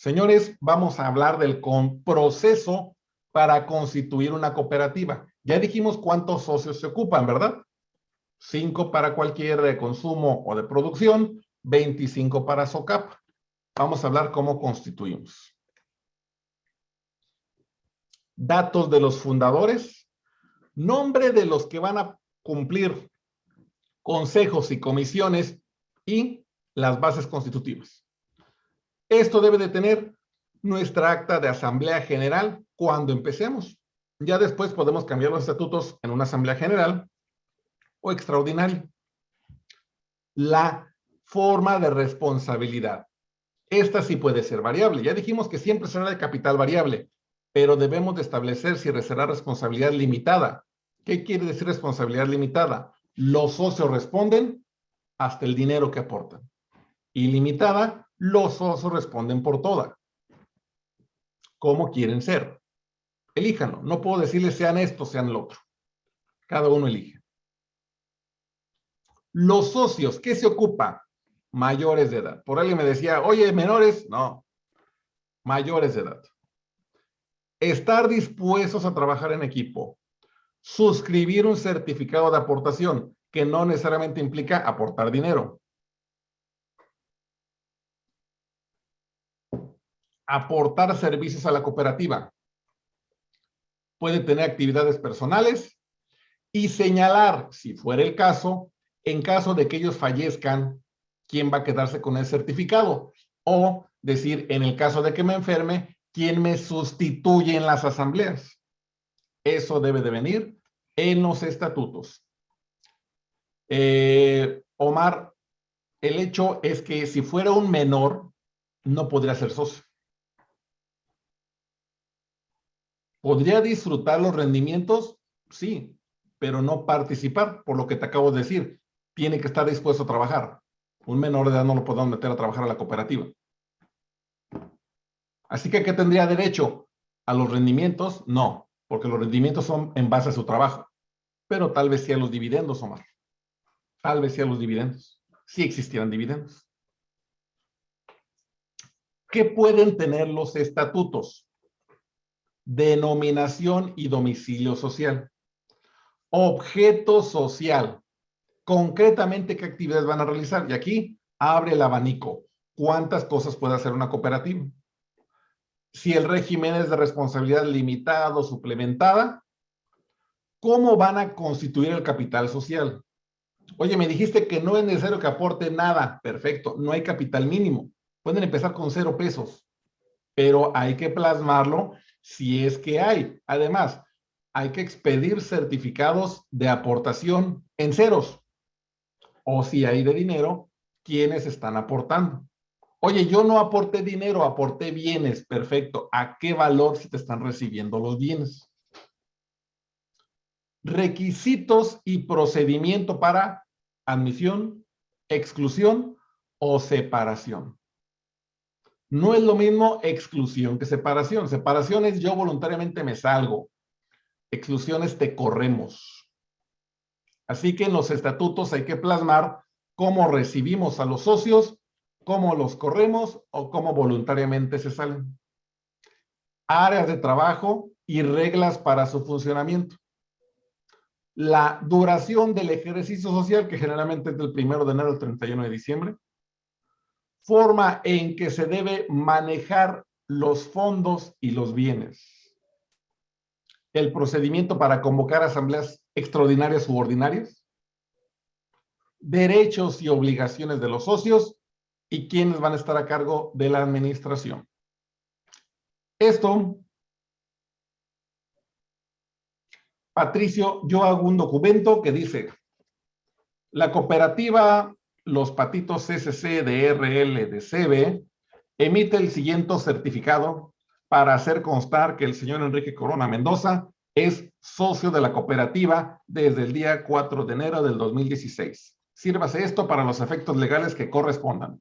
Señores, vamos a hablar del proceso para constituir una cooperativa. Ya dijimos cuántos socios se ocupan, ¿verdad? Cinco para cualquier de consumo o de producción, 25 para SOCAP. Vamos a hablar cómo constituimos. Datos de los fundadores, nombre de los que van a cumplir consejos y comisiones y las bases constitutivas. Esto debe de tener nuestra acta de asamblea general cuando empecemos. Ya después podemos cambiar los estatutos en una asamblea general o extraordinaria. La forma de responsabilidad. Esta sí puede ser variable. Ya dijimos que siempre será de capital variable, pero debemos de establecer si será responsabilidad limitada. ¿Qué quiere decir responsabilidad limitada? Los socios responden hasta el dinero que aportan. Ilimitada, los socios responden por toda. ¿Cómo quieren ser? Elíjanlo. No puedo decirles sean esto, sean lo otro. Cada uno elige. Los socios, ¿qué se ocupa? Mayores de edad. Por alguien me decía, oye, menores, no. Mayores de edad. Estar dispuestos a trabajar en equipo. Suscribir un certificado de aportación, que no necesariamente implica aportar dinero. Aportar servicios a la cooperativa. Puede tener actividades personales y señalar, si fuera el caso, en caso de que ellos fallezcan, quién va a quedarse con el certificado. O decir, en el caso de que me enferme, quién me sustituye en las asambleas. Eso debe de venir en los estatutos. Eh, Omar, el hecho es que si fuera un menor, no podría ser socio. ¿Podría disfrutar los rendimientos? Sí, pero no participar, por lo que te acabo de decir. Tiene que estar dispuesto a trabajar. Un menor de edad no lo podemos meter a trabajar a la cooperativa. Así que, ¿qué tendría derecho? ¿A los rendimientos? No, porque los rendimientos son en base a su trabajo. Pero tal vez sí a los dividendos, Omar. Tal vez sí a los dividendos. Sí existieran dividendos. ¿Qué pueden tener los estatutos? Denominación y domicilio social. Objeto social. Concretamente, ¿qué actividades van a realizar? Y aquí abre el abanico. ¿Cuántas cosas puede hacer una cooperativa? Si el régimen es de responsabilidad limitada o suplementada, ¿cómo van a constituir el capital social? Oye, me dijiste que no es necesario que aporte nada. Perfecto, no hay capital mínimo. Pueden empezar con cero pesos, pero hay que plasmarlo si es que hay. Además, hay que expedir certificados de aportación en ceros. O si hay de dinero, ¿quiénes están aportando? Oye, yo no aporté dinero, aporté bienes. Perfecto. ¿A qué valor se te están recibiendo los bienes? Requisitos y procedimiento para admisión, exclusión o separación. No es lo mismo exclusión que separación. Separación es yo voluntariamente me salgo. Exclusión es te corremos. Así que en los estatutos hay que plasmar cómo recibimos a los socios, cómo los corremos o cómo voluntariamente se salen. Áreas de trabajo y reglas para su funcionamiento. La duración del ejercicio social, que generalmente es del 1 de enero al 31 de diciembre forma en que se debe manejar los fondos y los bienes. El procedimiento para convocar asambleas extraordinarias u ordinarias. Derechos y obligaciones de los socios y quiénes van a estar a cargo de la administración. Esto, Patricio, yo hago un documento que dice, la cooperativa los patitos CCC de RL de CB emite el siguiente certificado para hacer constar que el señor Enrique Corona Mendoza es socio de la cooperativa desde el día 4 de enero del 2016. Sírvase esto para los efectos legales que correspondan.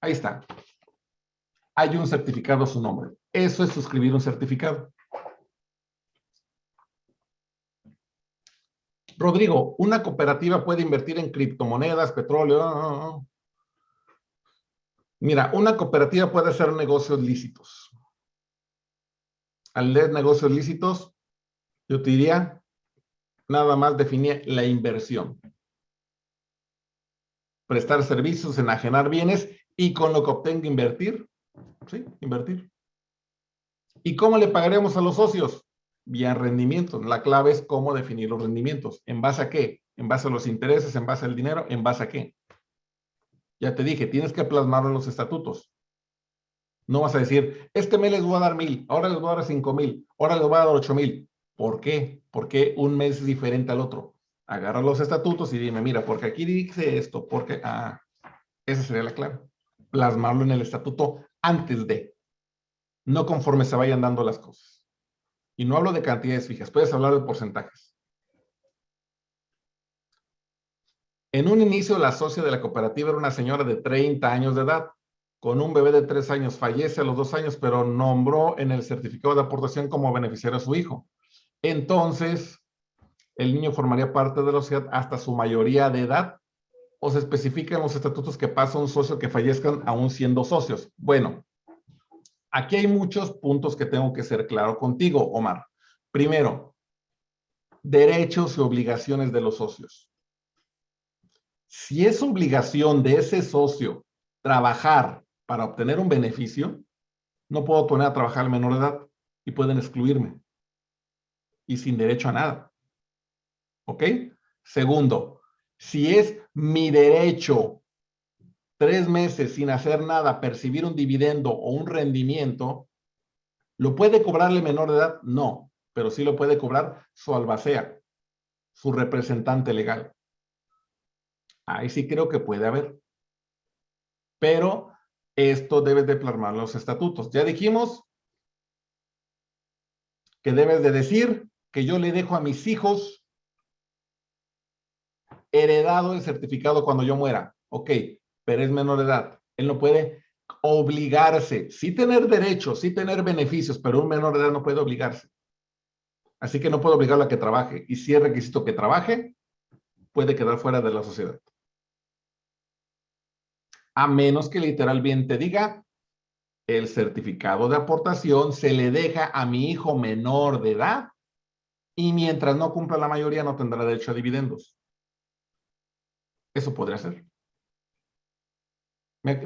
Ahí está. Hay un certificado a su nombre. Eso es suscribir un certificado. Rodrigo, ¿una cooperativa puede invertir en criptomonedas, petróleo? Mira, una cooperativa puede hacer negocios lícitos. Al leer negocios lícitos, yo te diría, nada más definir la inversión. Prestar servicios, enajenar bienes y con lo que obtenga invertir. Sí, invertir. ¿Y cómo le pagaremos a los socios? Vía rendimientos. La clave es cómo definir los rendimientos. ¿En base a qué? ¿En base a los intereses? ¿En base al dinero? ¿En base a qué? Ya te dije, tienes que plasmarlo en los estatutos. No vas a decir, este mes les voy a dar mil, ahora les voy a dar cinco mil, ahora les voy a dar ocho mil. ¿Por qué? Porque un mes es diferente al otro. Agarra los estatutos y dime, mira, porque aquí dice esto, porque, ah, esa sería la clave. Plasmarlo en el estatuto antes de, no conforme se vayan dando las cosas. Y no hablo de cantidades fijas, puedes hablar de porcentajes. En un inicio, la socia de la cooperativa era una señora de 30 años de edad con un bebé de tres años, fallece a los dos años, pero nombró en el certificado de aportación como beneficiario a su hijo. Entonces, el niño formaría parte de la sociedad hasta su mayoría de edad o se especifica en los estatutos que pasa un socio que fallezcan aún siendo socios. Bueno, aquí hay muchos puntos que tengo que ser claro contigo, Omar. Primero, derechos y obligaciones de los socios. Si es obligación de ese socio trabajar para obtener un beneficio, no puedo poner a trabajar al menor de edad y pueden excluirme. Y sin derecho a nada. ¿Ok? Segundo, si es mi derecho tres meses sin hacer nada, percibir un dividendo o un rendimiento, ¿lo puede cobrarle menor de edad? No, pero sí lo puede cobrar su albacea, su representante legal. Ahí sí creo que puede haber. Pero esto debes de plasmar los estatutos. Ya dijimos que debes de decir que yo le dejo a mis hijos heredado el certificado cuando yo muera. Ok, pero es menor de edad. Él no puede obligarse, sí tener derechos, sí tener beneficios, pero un menor de edad no puede obligarse. Así que no puedo obligarlo a que trabaje. Y si es requisito que trabaje, puede quedar fuera de la sociedad a menos que literalmente diga el certificado de aportación se le deja a mi hijo menor de edad y mientras no cumpla la mayoría no tendrá derecho a dividendos. Eso podría ser.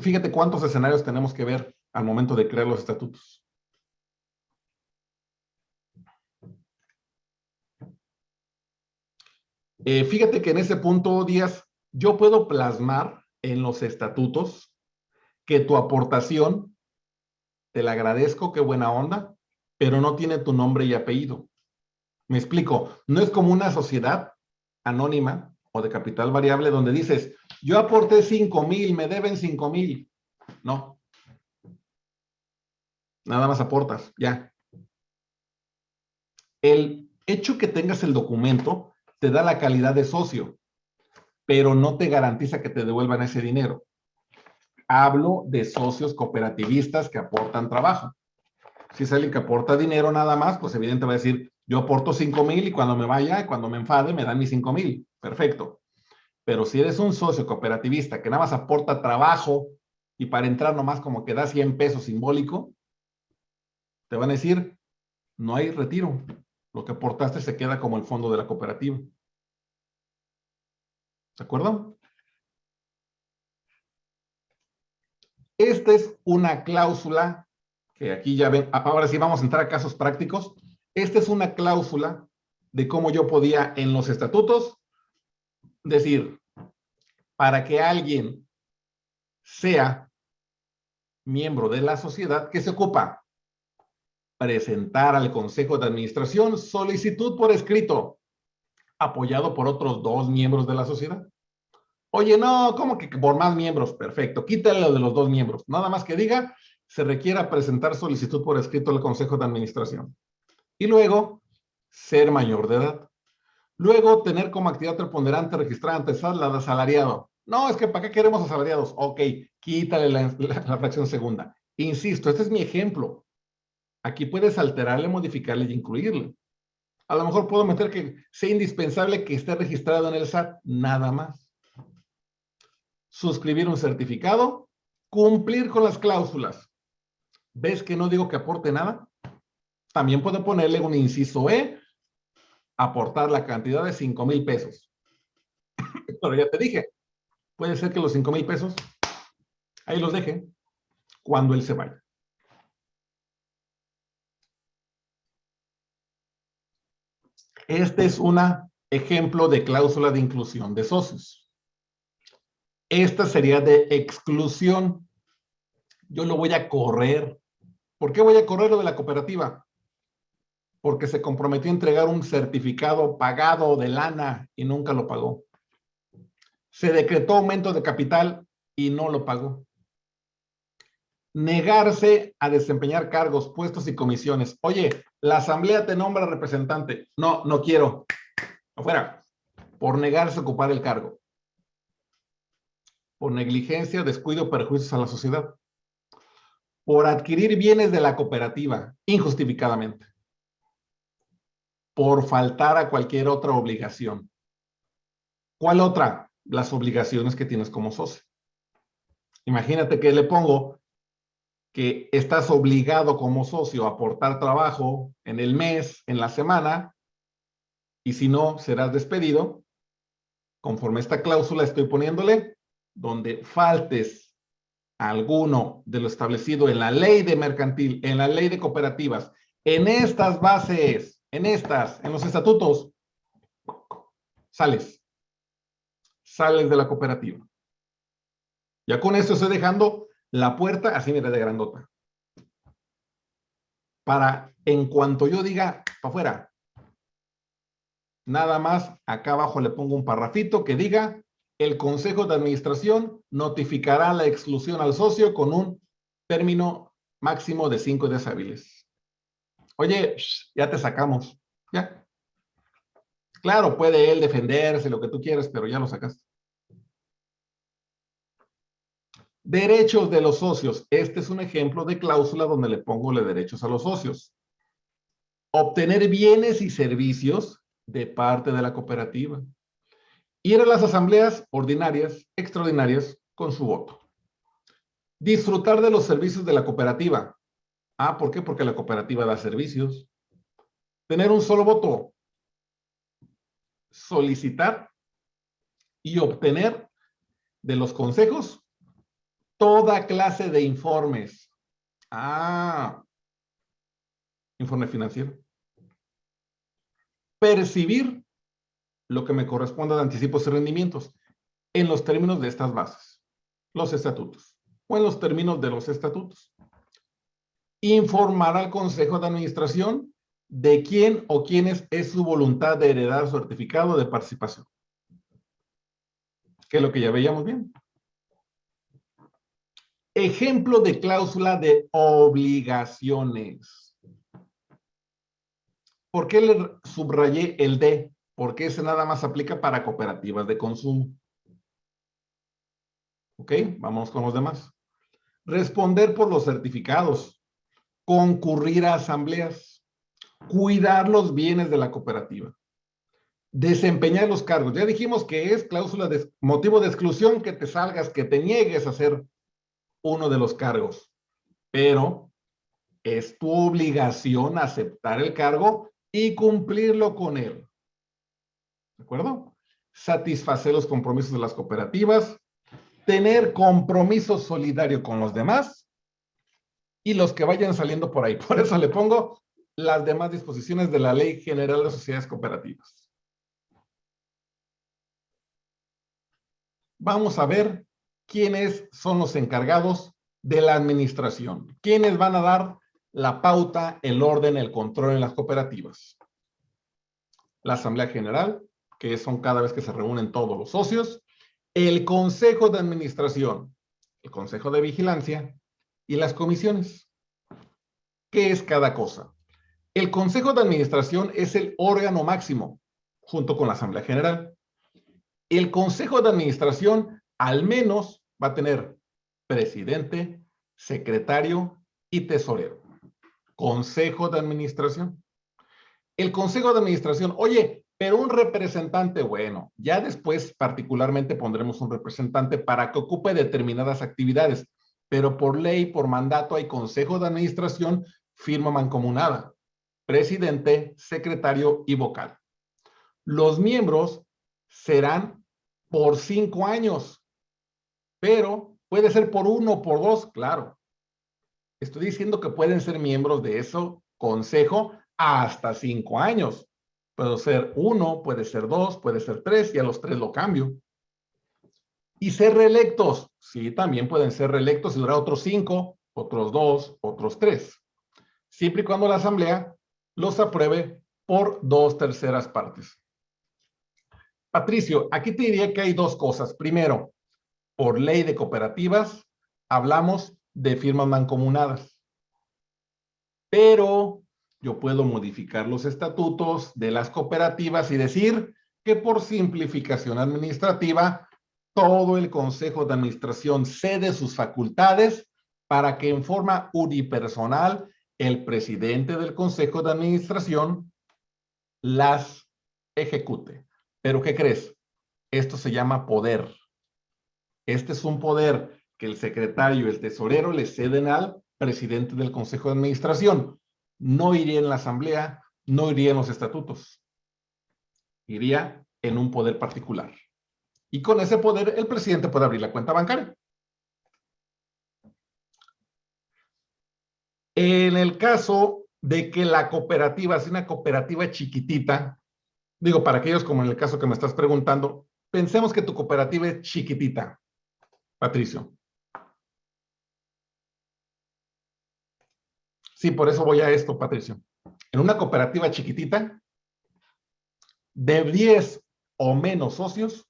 Fíjate cuántos escenarios tenemos que ver al momento de crear los estatutos. Eh, fíjate que en ese punto, Díaz, yo puedo plasmar en los estatutos que tu aportación, te la agradezco, qué buena onda, pero no tiene tu nombre y apellido. Me explico, no es como una sociedad anónima o de capital variable donde dices, yo aporté 5 mil, me deben 5 mil. No. Nada más aportas, ya. El hecho que tengas el documento te da la calidad de socio pero no te garantiza que te devuelvan ese dinero. Hablo de socios cooperativistas que aportan trabajo. Si es alguien que aporta dinero nada más, pues evidentemente va a decir, yo aporto 5 mil y cuando me vaya, cuando me enfade, me dan mis 5 mil. Perfecto. Pero si eres un socio cooperativista que nada más aporta trabajo y para entrar nomás como que da 100 pesos simbólico, te van a decir, no hay retiro. Lo que aportaste se queda como el fondo de la cooperativa. ¿De acuerdo? Esta es una cláusula que aquí ya ven, ahora sí vamos a entrar a casos prácticos. Esta es una cláusula de cómo yo podía en los estatutos decir, para que alguien sea miembro de la sociedad, que se ocupa? Presentar al Consejo de Administración solicitud por escrito apoyado por otros dos miembros de la sociedad. Oye, no, ¿cómo que por más miembros? Perfecto, quítale lo de los dos miembros. Nada más que diga, se requiera presentar solicitud por escrito al Consejo de Administración. Y luego, ser mayor de edad. Luego, tener como actividad preponderante registrada ante la de asalariado. No, es que ¿para qué queremos asalariados? Ok, quítale la, la fracción segunda. Insisto, este es mi ejemplo. Aquí puedes alterarle, modificarle y incluirle. A lo mejor puedo meter que sea indispensable que esté registrado en el SAT, nada más. Suscribir un certificado Cumplir con las cláusulas. ¿Ves que no digo que aporte nada? También puedo ponerle un inciso E, aportar la cantidad de 5 mil pesos. Pero ya te dije, puede ser que los 5 mil pesos ahí los deje cuando él se vaya. Este es un ejemplo de cláusula de inclusión de socios. Esta sería de exclusión. Yo lo voy a correr. ¿Por qué voy a correr lo de la cooperativa? Porque se comprometió a entregar un certificado pagado de lana y nunca lo pagó. Se decretó aumento de capital y no lo pagó. Negarse a desempeñar cargos, puestos y comisiones. Oye, la asamblea te nombra representante. No, no quiero. Afuera. Por negarse a ocupar el cargo. Por negligencia, descuido, perjuicios a la sociedad. Por adquirir bienes de la cooperativa, injustificadamente. Por faltar a cualquier otra obligación. ¿Cuál otra? Las obligaciones que tienes como socio. Imagínate que le pongo que estás obligado como socio a aportar trabajo en el mes, en la semana, y si no, serás despedido. Conforme esta cláusula estoy poniéndole, donde faltes alguno de lo establecido en la ley de mercantil, en la ley de cooperativas, en estas bases, en estas, en los estatutos, sales. Sales de la cooperativa. Ya con esto estoy dejando la puerta así mira de grandota. Para en cuanto yo diga, para afuera, nada más acá abajo le pongo un parrafito que diga, el Consejo de Administración notificará la exclusión al socio con un término máximo de cinco días hábiles. Oye, ya te sacamos, ya. Claro, puede él defenderse, lo que tú quieras, pero ya lo sacaste. Derechos de los socios. Este es un ejemplo de cláusula donde le pongo los derechos a los socios. Obtener bienes y servicios de parte de la cooperativa. Ir a las asambleas ordinarias, extraordinarias, con su voto. Disfrutar de los servicios de la cooperativa. Ah, ¿por qué? Porque la cooperativa da servicios. Tener un solo voto. Solicitar y obtener de los consejos toda clase de informes. Ah, informe financiero. Percibir lo que me corresponde de anticipos y rendimientos en los términos de estas bases, los estatutos, o en los términos de los estatutos. Informar al Consejo de Administración de quién o quiénes es su voluntad de heredar certificado de participación. Que es lo que ya veíamos bien. Ejemplo de cláusula de obligaciones. ¿Por qué le subrayé el D? Porque ese nada más aplica para cooperativas de consumo. Ok, vamos con los demás. Responder por los certificados. Concurrir a asambleas. Cuidar los bienes de la cooperativa. Desempeñar los cargos. Ya dijimos que es cláusula de motivo de exclusión que te salgas, que te niegues a hacer uno de los cargos, pero es tu obligación aceptar el cargo y cumplirlo con él. ¿De acuerdo? Satisfacer los compromisos de las cooperativas, tener compromiso solidario con los demás y los que vayan saliendo por ahí. Por eso le pongo las demás disposiciones de la Ley General de Sociedades Cooperativas. Vamos a ver quiénes son los encargados de la administración, quiénes van a dar la pauta, el orden, el control en las cooperativas. La Asamblea General, que son cada vez que se reúnen todos los socios, el Consejo de Administración, el Consejo de Vigilancia y las comisiones. ¿Qué es cada cosa? El Consejo de Administración es el órgano máximo, junto con la Asamblea General. El Consejo de Administración al menos va a tener presidente, secretario y tesorero. Consejo de administración. El consejo de administración, oye, pero un representante, bueno, ya después particularmente pondremos un representante para que ocupe determinadas actividades. Pero por ley, por mandato, hay consejo de administración, firma mancomunada, presidente, secretario y vocal. Los miembros serán por cinco años, pero puede ser por uno por dos, claro. Estoy diciendo que pueden ser miembros de eso consejo hasta cinco años. Puede ser uno, puede ser dos, puede ser tres, y a los tres lo cambio. Y ser reelectos, sí, también pueden ser reelectos y durar otros cinco, otros dos, otros tres. Siempre y cuando la asamblea los apruebe por dos terceras partes. Patricio, aquí te diría que hay dos cosas. Primero, por ley de cooperativas, hablamos de firmas mancomunadas. Pero yo puedo modificar los estatutos de las cooperativas y decir que por simplificación administrativa, todo el Consejo de Administración cede sus facultades para que en forma unipersonal el presidente del Consejo de Administración las ejecute. Pero ¿qué crees? Esto se llama poder. Este es un poder que el secretario y el tesorero le ceden al presidente del Consejo de Administración. No iría en la asamblea, no iría en los estatutos. Iría en un poder particular. Y con ese poder, el presidente puede abrir la cuenta bancaria. En el caso de que la cooperativa sea una cooperativa chiquitita, digo, para aquellos como en el caso que me estás preguntando, pensemos que tu cooperativa es chiquitita, Patricio. Sí, por eso voy a esto, Patricio. En una cooperativa chiquitita, de 10 o menos socios,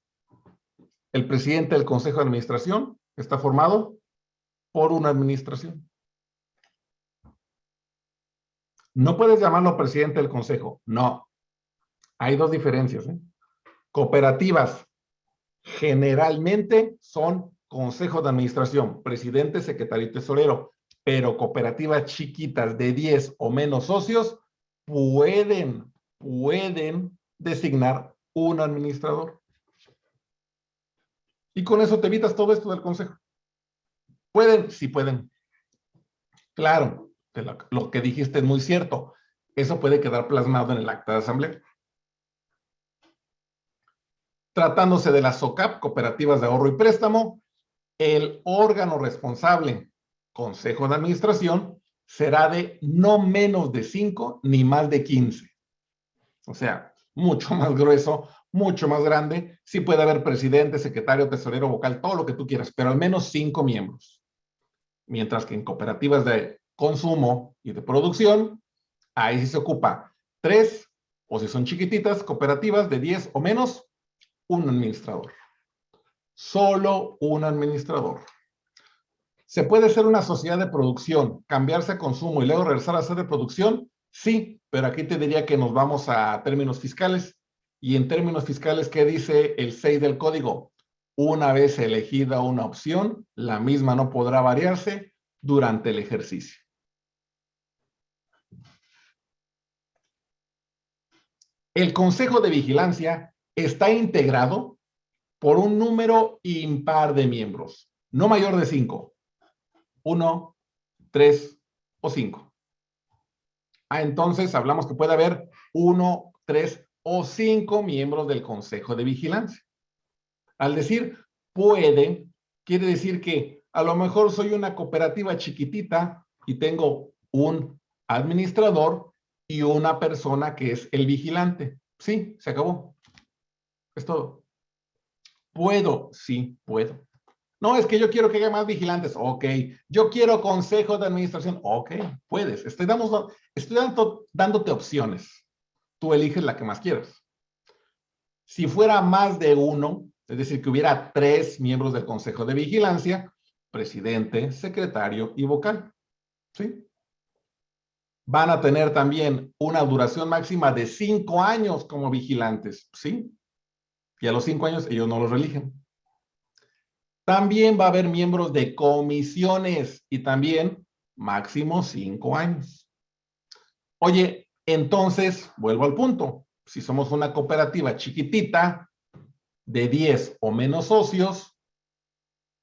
el presidente del Consejo de Administración está formado por una administración. No puedes llamarlo presidente del Consejo, no. Hay dos diferencias. ¿eh? Cooperativas generalmente son Consejo de Administración, presidente, secretario y tesorero pero cooperativas chiquitas de 10 o menos socios pueden, pueden designar un administrador. Y con eso te evitas todo esto del consejo. ¿Pueden? Sí pueden. Claro, lo que dijiste es muy cierto. Eso puede quedar plasmado en el acta de asamblea. Tratándose de la SOCAP, Cooperativas de Ahorro y Préstamo, el órgano responsable consejo de administración será de no menos de 5 ni más de 15. O sea, mucho más grueso, mucho más grande. Sí puede haber presidente, secretario, tesorero, vocal, todo lo que tú quieras, pero al menos 5 miembros. Mientras que en cooperativas de consumo y de producción, ahí sí se ocupa 3, o si son chiquititas, cooperativas de 10 o menos, un administrador. Solo un administrador. ¿Se puede ser una sociedad de producción, cambiarse a consumo y luego regresar a ser de producción? Sí, pero aquí te diría que nos vamos a términos fiscales. Y en términos fiscales, ¿qué dice el 6 del código? Una vez elegida una opción, la misma no podrá variarse durante el ejercicio. El Consejo de Vigilancia está integrado por un número impar de miembros, no mayor de cinco uno, tres o cinco. Ah, entonces hablamos que puede haber uno, tres o cinco miembros del Consejo de Vigilancia. Al decir puede, quiere decir que a lo mejor soy una cooperativa chiquitita y tengo un administrador y una persona que es el vigilante. Sí, se acabó. Es todo. ¿Puedo? Sí, puedo. No, es que yo quiero que haya más vigilantes. Ok. Yo quiero consejo de administración. Ok, puedes. Estoy, estoy dándote opciones. Tú eliges la que más quieras. Si fuera más de uno, es decir, que hubiera tres miembros del Consejo de Vigilancia, presidente, secretario y vocal. ¿Sí? Van a tener también una duración máxima de cinco años como vigilantes. ¿Sí? Y a los cinco años ellos no los religen. También va a haber miembros de comisiones y también máximo cinco años. Oye, entonces, vuelvo al punto. Si somos una cooperativa chiquitita de 10 o menos socios,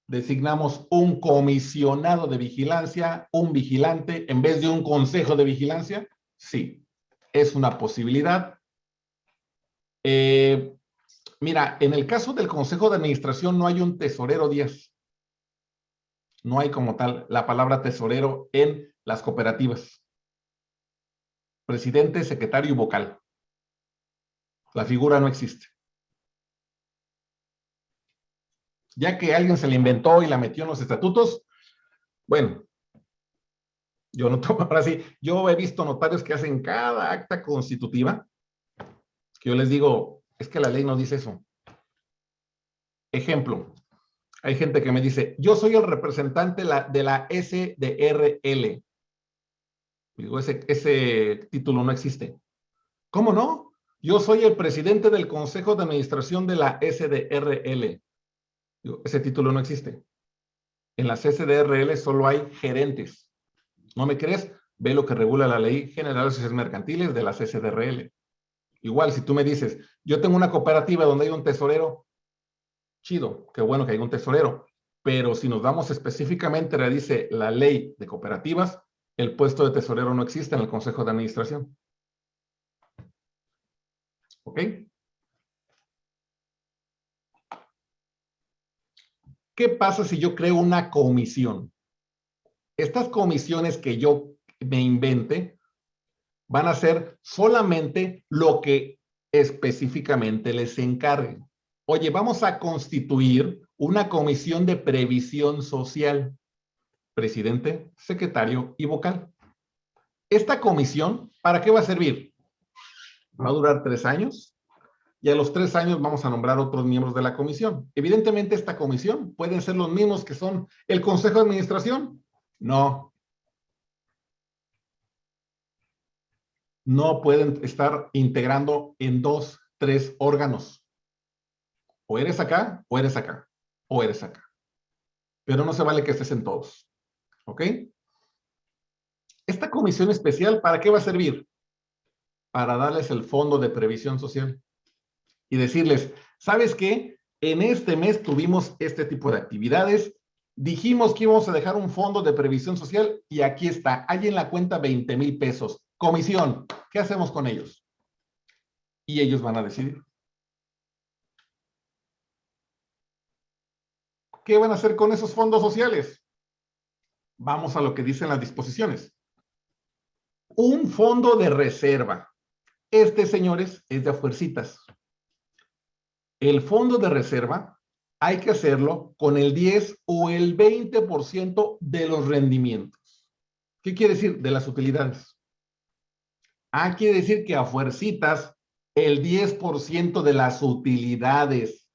designamos un comisionado de vigilancia, un vigilante, en vez de un consejo de vigilancia? Sí, es una posibilidad. Eh, mira, en el caso del consejo de administración no hay un tesorero 10. No hay como tal la palabra tesorero en las cooperativas. Presidente, secretario y vocal. La figura no existe. Ya que alguien se la inventó y la metió en los estatutos, bueno, yo no tomo, ahora sí, yo he visto notarios que hacen cada acta constitutiva, que yo les digo, es que la ley no dice eso. Ejemplo, hay gente que me dice, yo soy el representante de la SDRL. Digo, ese, ese título no existe. ¿Cómo no? Yo soy el presidente del Consejo de Administración de la SDRL. Digo, ese título no existe. En las SDRL solo hay gerentes. ¿No me crees? Ve lo que regula la Ley General de Sociedades Mercantiles de las SDRL. Igual, si tú me dices, yo tengo una cooperativa donde hay un tesorero, chido, qué bueno que hay un tesorero. Pero si nos damos específicamente, le dice la ley de cooperativas, el puesto de tesorero no existe en el Consejo de Administración. ¿Ok? ¿Qué pasa si yo creo una comisión? Estas comisiones que yo me invente van a ser solamente lo que específicamente les encargue. Oye, vamos a constituir una comisión de previsión social presidente, secretario y vocal. Esta comisión, ¿para qué va a servir? Va a durar tres años y a los tres años vamos a nombrar otros miembros de la comisión. Evidentemente esta comisión pueden ser los mismos que son el Consejo de Administración. No. No pueden estar integrando en dos, tres órganos. O eres acá, o eres acá, o eres acá. Pero no se vale que estés en todos. ¿Ok? Esta comisión especial, ¿para qué va a servir? Para darles el fondo de previsión social y decirles, ¿sabes qué? En este mes tuvimos este tipo de actividades, dijimos que íbamos a dejar un fondo de previsión social y aquí está, hay en la cuenta 20 mil pesos. Comisión, ¿qué hacemos con ellos? Y ellos van a decidir. ¿Qué van a hacer con esos fondos sociales? Vamos a lo que dicen las disposiciones. Un fondo de reserva. Este, señores, es de fuercitas. El fondo de reserva hay que hacerlo con el 10 o el 20% de los rendimientos. ¿Qué quiere decir? De las utilidades. Ah, quiere decir que a fuercitas el 10% de las utilidades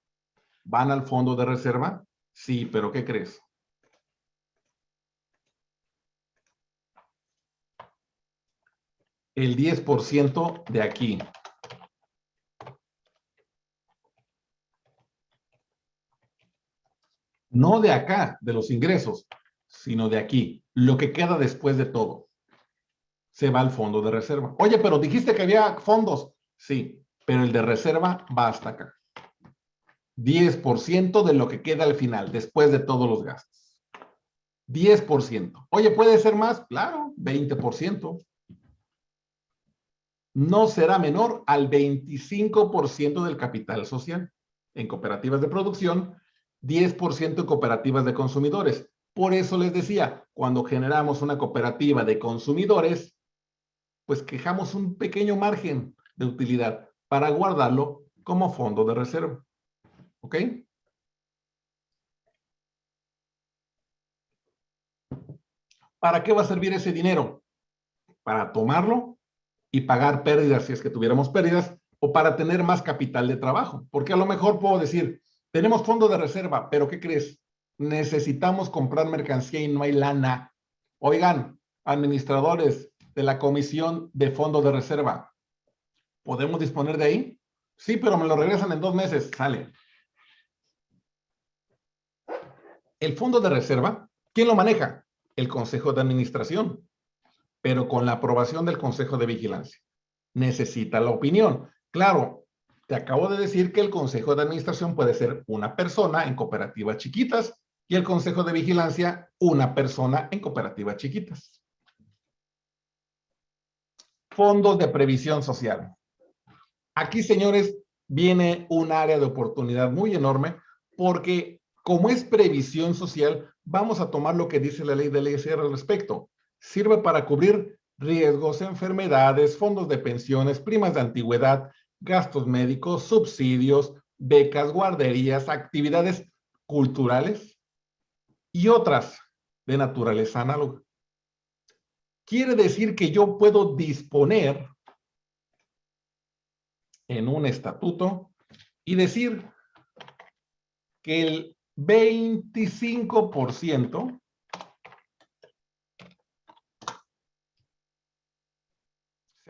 van al fondo de reserva. Sí, pero ¿qué crees? El 10% de aquí. No de acá, de los ingresos, sino de aquí. Lo que queda después de todo. Se va al fondo de reserva. Oye, pero dijiste que había fondos. Sí, pero el de reserva va hasta acá. 10% de lo que queda al final, después de todos los gastos. 10%. Oye, ¿puede ser más? Claro, 20% no será menor al 25% del capital social. En cooperativas de producción, 10% en cooperativas de consumidores. Por eso les decía, cuando generamos una cooperativa de consumidores, pues quejamos un pequeño margen de utilidad para guardarlo como fondo de reserva. ¿Ok? ¿Para qué va a servir ese dinero? Para tomarlo y pagar pérdidas si es que tuviéramos pérdidas o para tener más capital de trabajo. Porque a lo mejor puedo decir, tenemos fondo de reserva, pero ¿qué crees? Necesitamos comprar mercancía y no hay lana. Oigan, administradores de la comisión de fondo de reserva, ¿podemos disponer de ahí? Sí, pero me lo regresan en dos meses. Sale. El fondo de reserva, ¿quién lo maneja? El Consejo de Administración pero con la aprobación del Consejo de Vigilancia. Necesita la opinión. Claro, te acabo de decir que el Consejo de Administración puede ser una persona en cooperativas chiquitas y el consejo de vigilancia una persona en cooperativas chiquitas. Fondos de previsión social. Aquí, señores, viene un área de oportunidad muy enorme porque como es previsión social, vamos a tomar lo que dice la ley del ISR al respecto. Sirve para cubrir riesgos, enfermedades, fondos de pensiones, primas de antigüedad, gastos médicos, subsidios, becas, guarderías, actividades culturales y otras de naturaleza análoga. Quiere decir que yo puedo disponer en un estatuto y decir que el 25%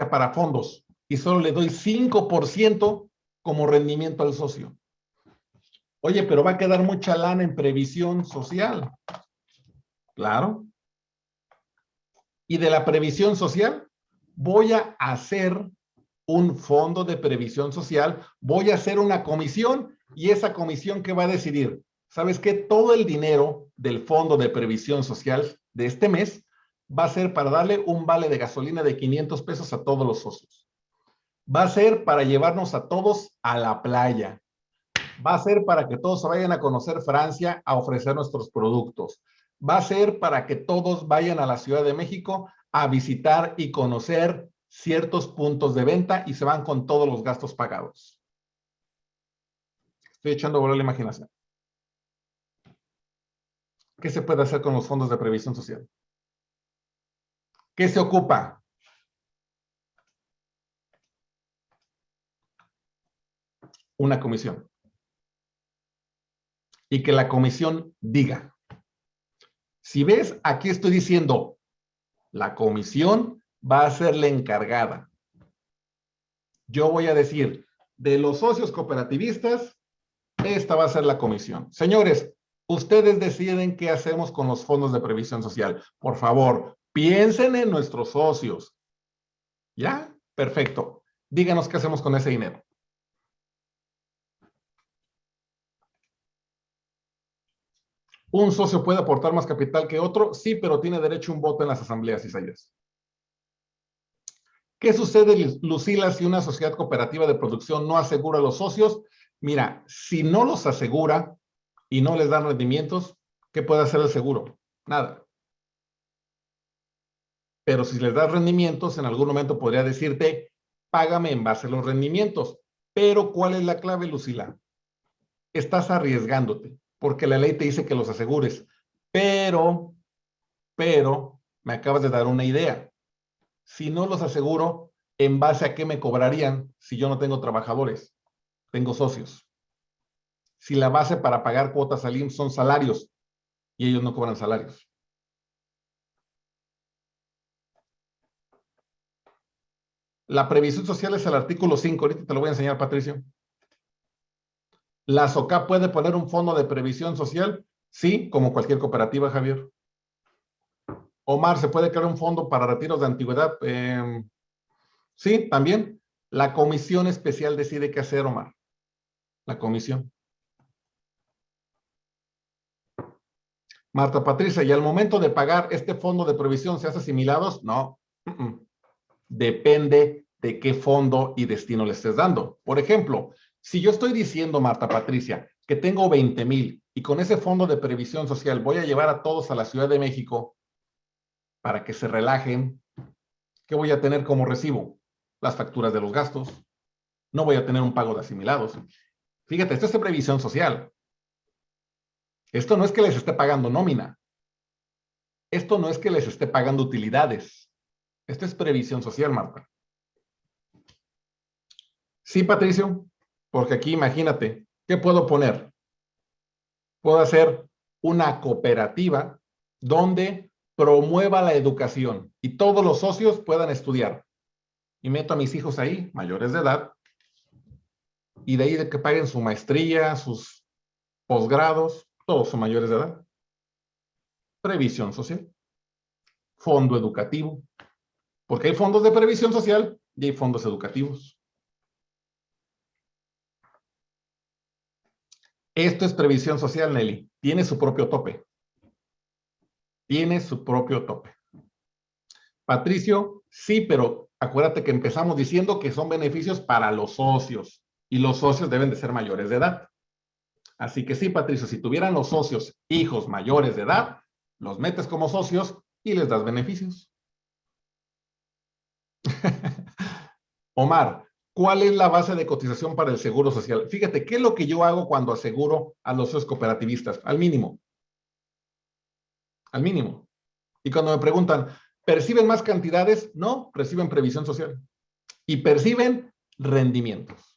para fondos y solo le doy 5% como rendimiento al socio. Oye, pero va a quedar mucha lana en previsión social. Claro. Y de la previsión social, voy a hacer un fondo de previsión social, voy a hacer una comisión y esa comisión que va a decidir, ¿sabes qué? Todo el dinero del fondo de previsión social de este mes va a ser para darle un vale de gasolina de 500 pesos a todos los socios. Va a ser para llevarnos a todos a la playa. Va a ser para que todos vayan a conocer Francia a ofrecer nuestros productos. Va a ser para que todos vayan a la Ciudad de México a visitar y conocer ciertos puntos de venta y se van con todos los gastos pagados. Estoy echando a volar la imaginación. ¿Qué se puede hacer con los fondos de previsión social? ¿Qué se ocupa? Una comisión. Y que la comisión diga. Si ves, aquí estoy diciendo, la comisión va a ser la encargada. Yo voy a decir, de los socios cooperativistas, esta va a ser la comisión. Señores, ustedes deciden qué hacemos con los fondos de previsión social. Por favor, piensen en nuestros socios. ¿Ya? Perfecto. Díganos qué hacemos con ese dinero. ¿Un socio puede aportar más capital que otro? Sí, pero tiene derecho a un voto en las asambleas, Isaías. ¿Qué sucede, Lucila, si una sociedad cooperativa de producción no asegura a los socios? Mira, si no los asegura y no les dan rendimientos, ¿qué puede hacer el seguro? Nada. Pero si les das rendimientos, en algún momento podría decirte, págame en base a los rendimientos. Pero, ¿cuál es la clave, Lucila? Estás arriesgándote, porque la ley te dice que los asegures. Pero, pero, me acabas de dar una idea. Si no los aseguro, ¿en base a qué me cobrarían si yo no tengo trabajadores? tengo socios. Si la base para pagar cuotas al IMSS son salarios y ellos no cobran salarios. La previsión social es el artículo 5. Ahorita te lo voy a enseñar, Patricio. ¿La SOCA puede poner un fondo de previsión social? Sí, como cualquier cooperativa, Javier. Omar, ¿se puede crear un fondo para retiros de antigüedad? Em, sí, también. La comisión especial decide qué hacer, Omar la comisión. Marta Patricia, ¿y al momento de pagar este fondo de provisión se hace asimilados? No. Depende de qué fondo y destino le estés dando. Por ejemplo, si yo estoy diciendo, Marta Patricia, que tengo 20 mil y con ese fondo de previsión social voy a llevar a todos a la Ciudad de México para que se relajen, ¿qué voy a tener como recibo? Las facturas de los gastos. No voy a tener un pago de asimilados. Fíjate, esto es previsión social. Esto no es que les esté pagando nómina. Esto no es que les esté pagando utilidades. Esto es previsión social, Marta. Sí, Patricio, porque aquí imagínate, ¿qué puedo poner? Puedo hacer una cooperativa donde promueva la educación y todos los socios puedan estudiar. Y meto a mis hijos ahí, mayores de edad, y de ahí de que paguen su maestría, sus posgrados, todos son mayores de edad. Previsión social. Fondo educativo. Porque hay fondos de previsión social y hay fondos educativos. Esto es previsión social, Nelly. Tiene su propio tope. Tiene su propio tope. Patricio, sí, pero acuérdate que empezamos diciendo que son beneficios para los socios y los socios deben de ser mayores de edad. Así que sí, Patricio, si tuvieran los socios hijos mayores de edad, los metes como socios y les das beneficios. Omar, ¿cuál es la base de cotización para el seguro social? Fíjate, ¿qué es lo que yo hago cuando aseguro a los cooperativistas? Al mínimo. Al mínimo. Y cuando me preguntan, ¿perciben más cantidades? No, reciben previsión social. Y perciben rendimientos.